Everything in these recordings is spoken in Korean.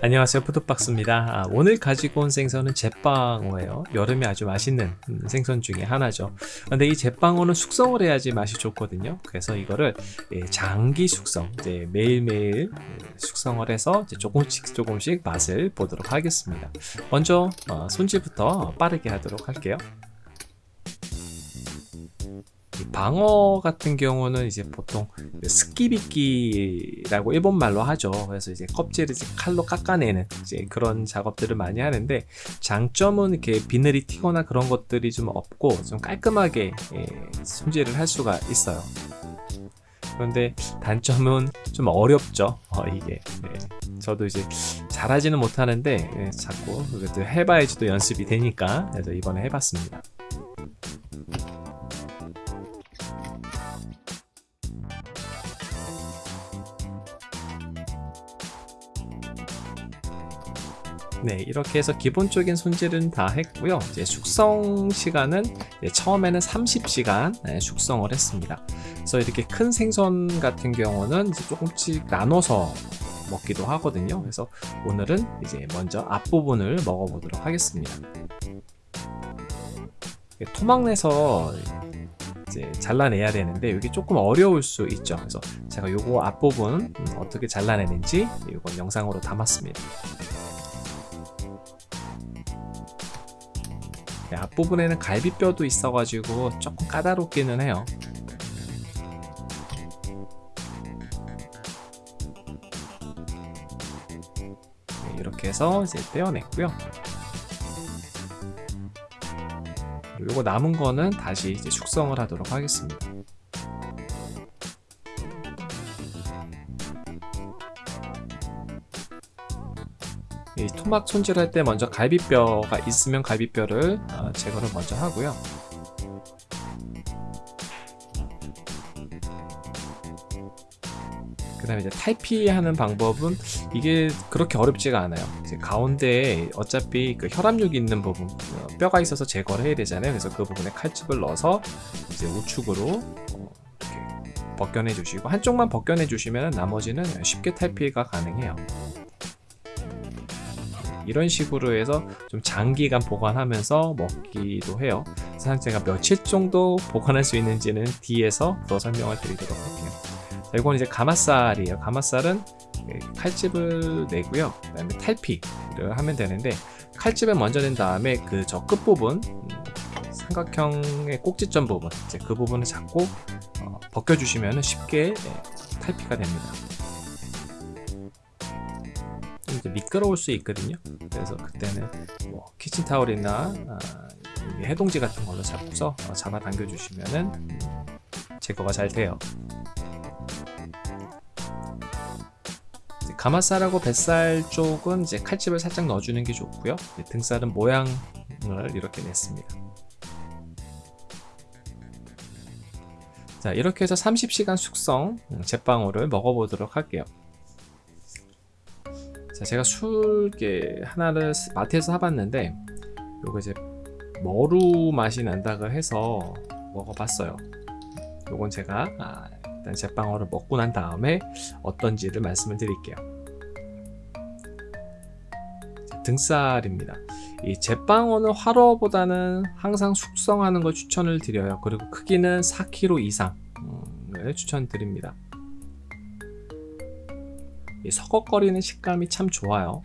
안녕하세요. 푸드박스입니다. 아, 오늘 가지고 온 생선은 제빵어예요. 여름에 아주 맛있는 음, 생선 중에 하나죠. 근데 이 제빵어는 숙성을 해야지 맛이 좋거든요. 그래서 이거를 예, 장기 숙성 이제 매일매일 예, 숙성을 해서 조금씩 조금씩 맛을 보도록 하겠습니다. 먼저 어, 손질부터 빠르게 하도록 할게요 방어 같은 경우는 이제 보통 스키비끼라고 일본말로 하죠. 그래서 이제 껍질을 이제 칼로 깎아내는 이제 그런 작업들을 많이 하는데 장점은 이렇게 비늘이 튀거나 그런 것들이 좀 없고 좀 깔끔하게 예, 손질을 할 수가 있어요. 그런데 단점은 좀 어렵죠. 어, 이게 네. 저도 이제 잘하지는 못하는데 예, 자꾸 해봐야지 또 연습이 되니까 그래서 이번에 해봤습니다. 네 이렇게 해서 기본적인 손질은 다 했고요. 이제 숙성 시간은 처음에는 30시간 네, 숙성을 했습니다. 그래서 이렇게 큰 생선 같은 경우는 조금씩 나눠서 먹기도 하거든요. 그래서 오늘은 이제 먼저 앞부분을 먹어보도록 하겠습니다. 토막내서 이제 잘라내야 되는데 이게 조금 어려울 수 있죠. 그래서 제가 요거 앞부분 어떻게 잘라내는지 이건 영상으로 담았습니다 앞부분에는 갈비뼈도 있어가지고 조금 까다롭기는 해요. 네, 이렇게 해서 이제 떼어냈고요. 그리고 남은 거는 다시 이제 숙성을 하도록 하겠습니다 토막 손질할 때 먼저 갈비뼈가 있으면 갈비뼈를 어, 제거를 먼저 하고요. 그 다음에 이제 탈피하는 방법은 이게 그렇게 어렵지가 않아요. 가운데에 어차피 그 혈압육이 있는 부분 어, 뼈가 있어서 제거를 해야 되잖아요. 그래서 그 부분에 칼집을 넣어서 이제 우측으로 어, 벗겨내 주시고 한쪽만 벗겨내 주시면 나머지는 쉽게 탈피가 가능해요 이런 식으로 해서 좀 장기간 보관하면서 먹기도 해요. 사실 제가 며칠 정도 보관할 수 있는지는 뒤에서 더 설명을 드리도록 할게요. 자, 이건 이제 가마살이에요. 가마살은 칼집을 내고요. 그 다음에 탈피를 하면 되는데 칼집을 먼저 낸 다음에 그 저 끝부분 음, 삼각형의 꼭지점 부분 이제 그 부분을 잡고 어, 벗겨주시면 쉽게 네, 탈피가 됩니다 이제 미끄러울 수 있거든요. 그래서 그때는 뭐 키친타올이나 아, 해동지 같은 걸로 잡고서 어, 잡아 당겨 주시면은 제거가 잘 돼요. 가마살하고 뱃살 쪽은 이제 칼집을 살짝 넣어주는 게 좋고요. 등살은 모양을 이렇게 냈습니다. 자 이렇게 해서 30시간 숙성 제빵어를 먹어보도록 할게요. 자, 제가 술게 하나를 마트에서 사봤는데 요거 이제 머루 맛이 난다고 해서 먹어봤어요. 요건 제가 아, 일단 제빵어를 먹고 난 다음에 어떤지를 말씀을 드릴게요. 자, 등살입니다. 이 제빵어는 화로보다는 항상 숙성하는 걸 추천을 드려요. 그리고 크기는 4kg 이상을 추천드립니다 서걱거리는 식감이 참 좋아요.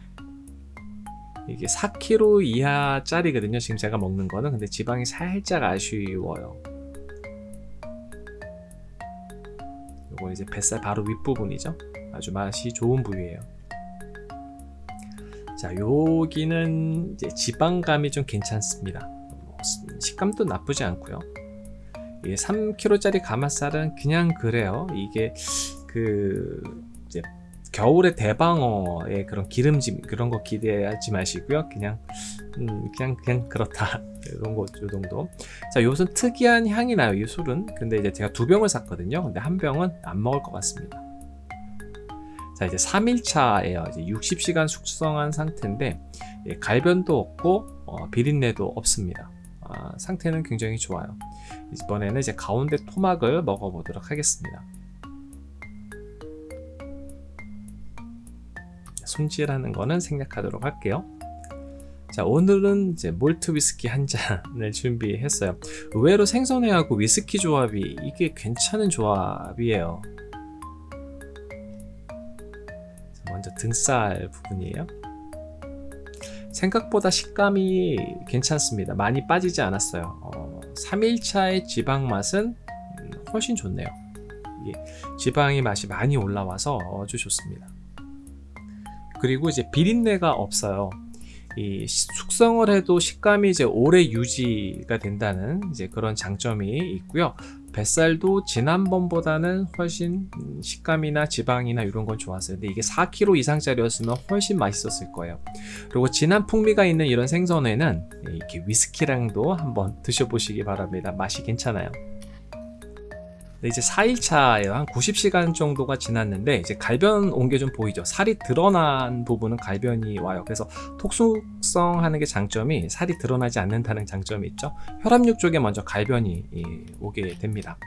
이게 4kg 이하 짜리거든요 지금 제가 먹는 거는. 근데 지방이 살짝 아쉬워요. 요거 이제 뱃살 바로 윗부분이죠? 아주 맛이 좋은 부위예요. 자 여기는 이제 지방감이 좀 괜찮습니다. 뭐 식감도 나쁘지 않고요. 이게 3kg 짜리 가마살은 그냥 그래요. 이게 그 이제 겨울에 대방어의 그런 기름짐 그런 거 기대하지 마시고요. 그냥 음, 그냥 그냥 그렇다. 이런 거 요 정도. 자 요것은 특이한 향이 나요 이 술은. 근데 이제 제가 두 병을 샀거든요. 근데 한 병은 안 먹을 것 같습니다. 자 이제 3일차예요. 이제 60시간 숙성한 상태인데 예, 갈변도 없고 어, 비린내도 없습니다. 아, 상태는 굉장히 좋아요. 이번에는 이제 가운데 토막을 먹어보도록 하겠습니다 손질하는 거는 생략하도록 할게요. 자 오늘은 이제 몰트 위스키 한 잔을 준비했어요. 의외로 생선회하고 위스키 조합이 이게 괜찮은 조합이에요. 먼저 등살 부분이에요. 생각보다 식감이 괜찮습니다. 많이 빠지지 않았어요. 어, 3일차의 지방 맛은 훨씬 좋네요. 지방의 맛이 많이 올라와서 아주 좋습니다. 그리고 이제 비린내가 없어요. 이 숙성을 해도 식감이 이제 오래 유지가 된다는 이제 그런 장점이 있고요. 뱃살도 지난번보다는 훨씬 식감이나 지방이나 이런 건 좋았어요. 근데 이게 4kg 이상짜리였으면 훨씬 맛있었을 거예요. 그리고 진한 풍미가 있는 이런 생선회는 이렇게 위스키랑도 한번 드셔보시기 바랍니다. 맛이 괜찮아요. 이제 4일차예요. 한 90시간 정도가 지났는데 이제 갈변 온 게 좀 보이죠. 살이 드러난 부분은 갈변이 와요. 그래서 톡숙성하는 게 장점이 살이 드러나지 않는다는 장점이 있죠. 혈압육 쪽에 먼저 갈변이 오게 됩니다.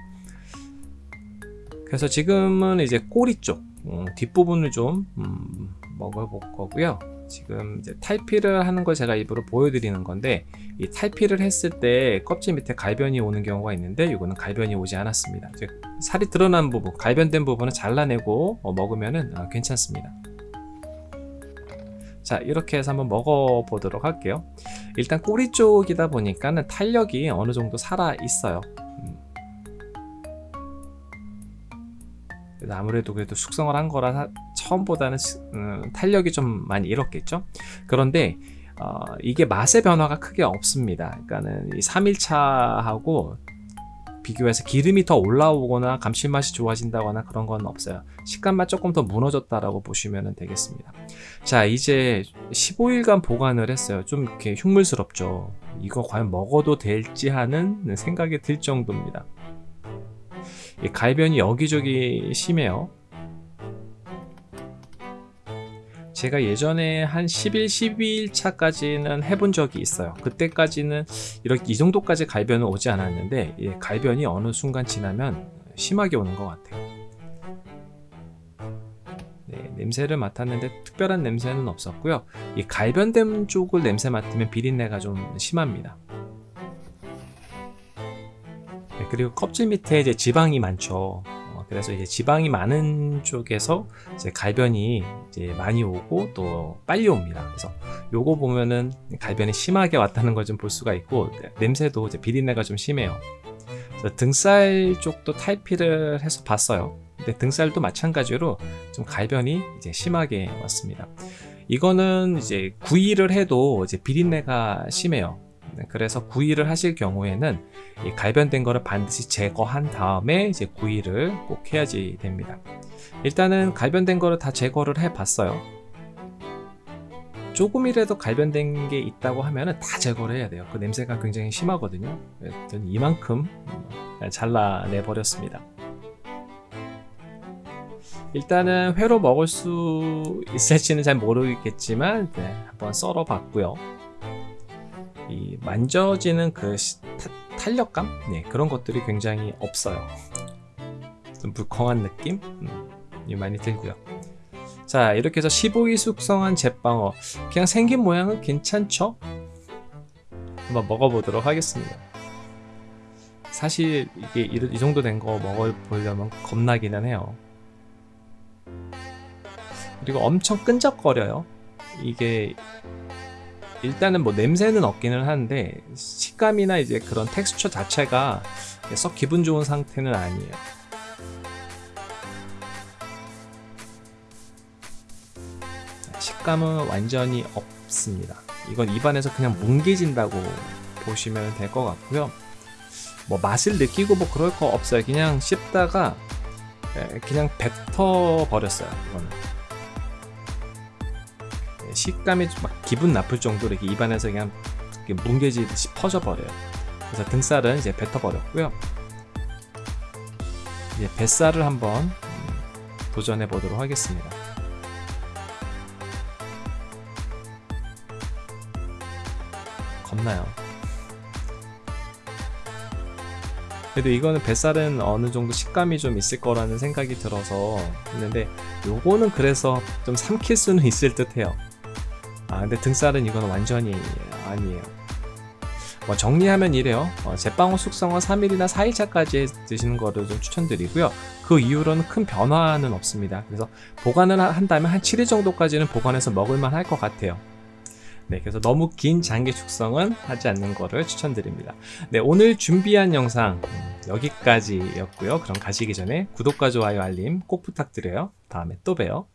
그래서 지금은 이제 꼬리 쪽 음, 뒷부분을 좀 음, 먹어볼 거고요. 지금 이제 탈피를 하는 걸 제가 입으로 보여드리는 건데 이 탈피를 했을 때 껍질 밑에 갈변이 오는 경우가 있는데 이거는 갈변이 오지 않았습니다. 살이 드러난 부분 갈변된 부분은 잘라내고 어, 먹으면 어, 괜찮습니다. 자 이렇게 해서 한번 먹어 보도록 할게요. 일단 꼬리 쪽이다 보니까는 탄력이 어느 정도 살아 있어요. 음. 아무래도 그래도 숙성을 한 거라 처음보다는 음, 탄력이 좀 많이 잃었겠죠? 그런데 어, 이게 맛의 변화가 크게 없습니다. 그러니까는 이 3일차하고 비교해서 기름이 더 올라오거나 감칠맛이 좋아진다거나 그런 건 없어요. 식감만 조금 더 무너졌다라고 보시면 되겠습니다. 자 이제 15일간 보관을 했어요. 좀 이렇게 흉물스럽죠? 이거 과연 먹어도 될지 하는 생각이 들 정도입니다. 갈변이 여기저기 심해요 제가 예전에 한 10일, 12일 차까지는 해본 적이 있어요. 그때까지는 이렇게 이 정도까지 갈변은 오지 않았는데 예, 갈변이 어느 순간 지나면 심하게 오는 것 같아요. 네, 냄새를 맡았는데 특별한 냄새는 없었고요. 이 갈변된 쪽을 냄새 맡으면 비린내가 좀 심합니다. 네, 그리고 껍질 밑에 이제 지방이 많죠. 그래서 이제 지방이 많은 쪽에서 이제 갈변이 이제 많이 오고 또 빨리 옵니다. 그래서 요거 보면은 갈변이 심하게 왔다는 걸 좀 볼 수가 있고 냄새도 이제 비린내가 좀 심해요. 등살 쪽도 탈피를 해서 봤어요. 근데 등살도 마찬가지로 좀 갈변이 이제 심하게 왔습니다. 이거는 이제 구이를 해도 이제 비린내가 심해요. 네, 그래서 구이를 하실 경우에는 갈변된 거를 반드시 제거한 다음에 이제 구이를 꼭 해야지 됩니다. 일단은 갈변된 거를 다 제거를 해 봤어요. 조금이라도 갈변된 게 있다고 하면 다 제거를 해야 돼요. 그 냄새가 굉장히 심하거든요. 이만큼 잘라내 버렸습니다. 일단은 회로 먹을 수 있을지는 잘 모르겠지만 네, 한번 썰어 봤고요. 이 만져지는 그 타, 탄력감? 네, 그런 것들이 굉장히 없어요. 좀 물컹한 느낌? 음, 많이 들고요. 자 이렇게 해서 15일 숙성한 제빵어. 그냥 생긴 모양은 괜찮죠? 한번 먹어보도록 하겠습니다. 사실 이게 이, 정도 된 거 먹어보려면 겁나기는 해요. 그리고 엄청 끈적거려요. 이게 일단은 뭐 냄새는 없기는 한데 식감이나 이제 그런 텍스처 자체가 썩 기분 좋은 상태는 아니에요. 식감은 완전히 없습니다. 이건 입안에서 그냥 뭉개진다고 보시면 될 것 같고요. 뭐 맛을 느끼고 뭐 그럴 거 없어요. 그냥 씹다가 그냥 뱉어 버렸어요 이거는. 식감이 막 기분 나쁠 정도로 이렇게 입안에서 그냥 뭉개지듯이 퍼져버려요. 그래서 등살은 이제 뱉어버렸고요. 이제 뱃살을 한번 도전해 보도록 하겠습니다. 겁나요. 그래도 이거는 뱃살은 어느 정도 식감이 좀 있을 거라는 생각이 들어서 했는데 요거는 그래서 좀 삼킬 수는 있을 듯 해요 아 근데 등살은 이건 완전히 아니에요 뭐 정리하면 이래요 어, 제빵호 숙성은 3일이나 4일차까지 드시는 거를 좀 추천드리고요 그 이후로는 큰 변화는 없습니다 그래서 보관을 하- 한다면 한 7일 정도까지는 보관해서 먹을만 할 것 같아요 네, 그래서 너무 긴 장기 숙성은 하지 않는 거를 추천드립니다. 네, 오늘 준비한 영상 음, 여기까지였고요. 그럼 가시기 전에 구독과 좋아요, 알림 꼭 부탁드려요. 다음에 또 봬요.